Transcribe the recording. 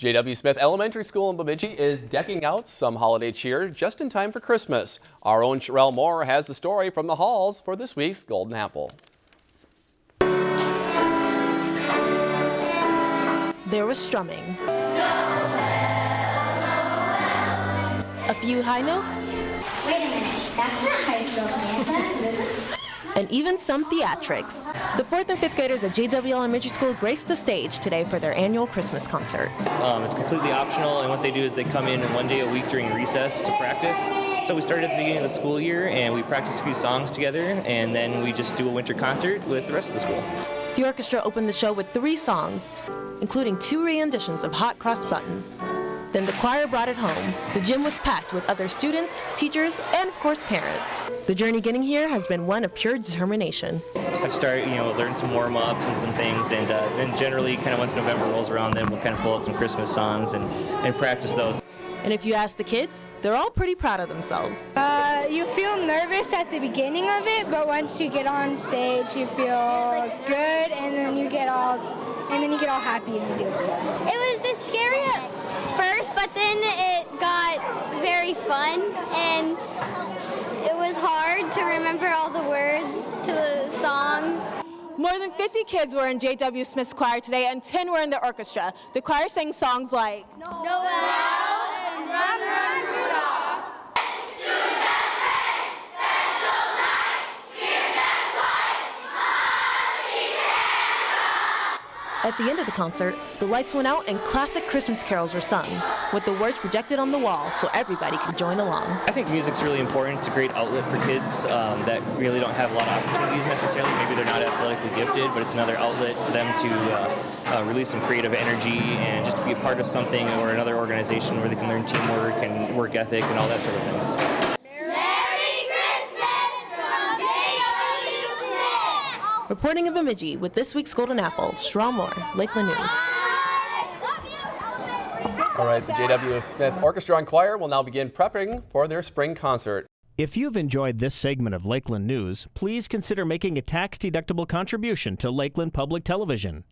J.W. Smith Elementary School in Bemidji is decking out some holiday cheer just in time for Christmas. Our own Sherelle Moore has the story from the halls for this week's Golden Apple. There was strumming. A few high notes. Wait a minute, that's not high school Santa. and even some theatrics. The 4th and 5th graders at JW Elementary School graced the stage today for their annual Christmas concert. Um, it's completely optional, and what they do is they come in one day a week during recess to practice. So we started at the beginning of the school year, and we practice a few songs together, and then we just do a winter concert with the rest of the school. The orchestra opened the show with three songs, including two renditions of Hot Cross Buttons. Then the choir brought it home. The gym was packed with other students, teachers, and of course parents. The journey getting here has been one of pure determination. I've started, you know, learn some warm-ups and some things, and uh, then generally, kind of once November rolls around, then we'll kind of pull out some Christmas songs and, and practice those. And if you ask the kids, they're all pretty proud of themselves. Uh, you feel nervous at the beginning of it, but once you get on stage, you feel good, and then you get all, and then you get all happy and you do it. It was the scary first, but then it got very fun and it was hard to remember all the words to the songs. More than 50 kids were in J.W. Smith's choir today and 10 were in the orchestra. The choir sang songs like Noel and At the end of the concert, the lights went out and classic Christmas carols were sung, with the words projected on the wall so everybody could join along. I think music's really important. It's a great outlet for kids um, that really don't have a lot of opportunities necessarily. Maybe they're not athletically gifted, but it's another outlet for them to uh, uh, release some creative energy and just to be a part of something or another organization where they can learn teamwork and work ethic and all that sort of things. Reporting in Bemidji with this week's Golden Apple, Sherelle Moore, Lakeland News. All right, the J.W. Smith Orchestra and Choir will now begin prepping for their spring concert. If you've enjoyed this segment of Lakeland News, please consider making a tax-deductible contribution to Lakeland Public Television.